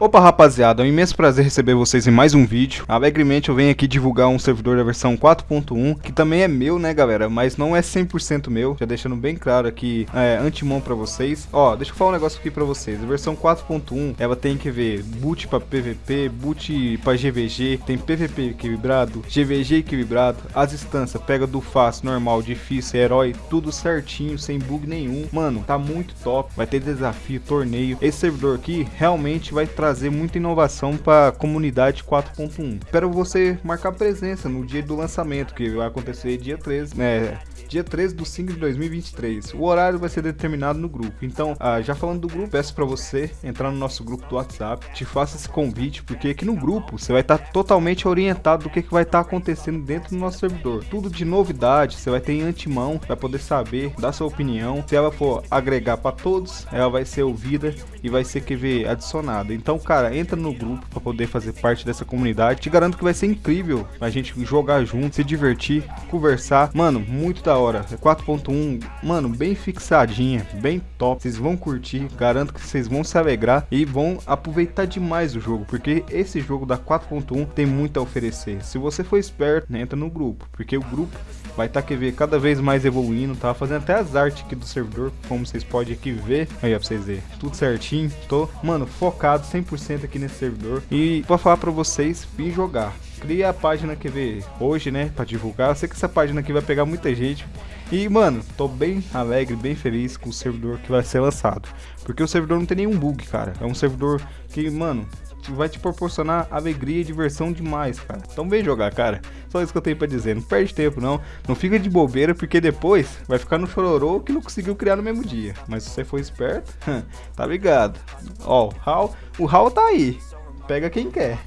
Opa rapaziada, é um imenso prazer receber vocês em mais um vídeo. Alegremente eu venho aqui divulgar um servidor da versão 4.1 Que também é meu né galera, mas não é 100% meu. Já deixando bem claro aqui, é, antemão pra vocês. Ó, deixa eu falar um negócio aqui pra vocês. A versão 4.1, ela tem que ver boot pra PVP, boot pra GVG Tem PVP equilibrado, GVG equilibrado As instâncias, pega do fácil, normal, difícil, herói Tudo certinho, sem bug nenhum. Mano, tá muito top, vai ter desafio, torneio. Esse servidor aqui realmente vai trazer trazer muita inovação para a comunidade 4.1. Espero você marcar presença no dia do lançamento, que vai acontecer dia 13, né? Dia 13 do 5 de 2023. O horário vai ser determinado no grupo. Então, ah, já falando do grupo, peço para você entrar no nosso grupo do WhatsApp, te faça esse convite, porque aqui no grupo você vai estar tá totalmente orientado do que, que vai estar tá acontecendo dentro do nosso servidor. Tudo de novidade, você vai ter em antemão, vai poder saber, dar sua opinião. Se ela for agregar para todos, ela vai ser ouvida e vai ser QV adicionada. Então, então, cara, entra no grupo para poder fazer parte dessa comunidade. Te garanto que vai ser incrível a gente jogar junto, se divertir, conversar. Mano, muito da hora. É 4.1, mano, bem fixadinha, bem top. Vocês vão curtir, garanto que vocês vão se alegrar e vão aproveitar demais o jogo, porque esse jogo da 4.1 tem muito a oferecer. Se você for esperto, né, entra no grupo, porque o grupo vai estar tá, ver cada vez mais evoluindo, tá fazendo até as artes aqui do servidor, como vocês podem aqui ver. Aí, ó, pra vocês verem, tudo certinho. Tô, mano, focado 100% 100% aqui nesse servidor. E vou falar para vocês, vir jogar. Cria a página que vê hoje, né, para divulgar. Eu sei que essa página aqui vai pegar muita gente. E, mano, tô bem alegre, bem feliz com o servidor que vai ser lançado. Porque o servidor não tem nenhum bug, cara. É um servidor que, mano, vai te proporcionar alegria e diversão demais, cara. Então vem jogar, cara. Só isso que eu tenho pra dizer. Não perde tempo, não. Não fica de bobeira, porque depois vai ficar no chororô que não conseguiu criar no mesmo dia. Mas se você for esperto, tá ligado. Ó, o Hal, o Hal tá aí. Pega quem quer.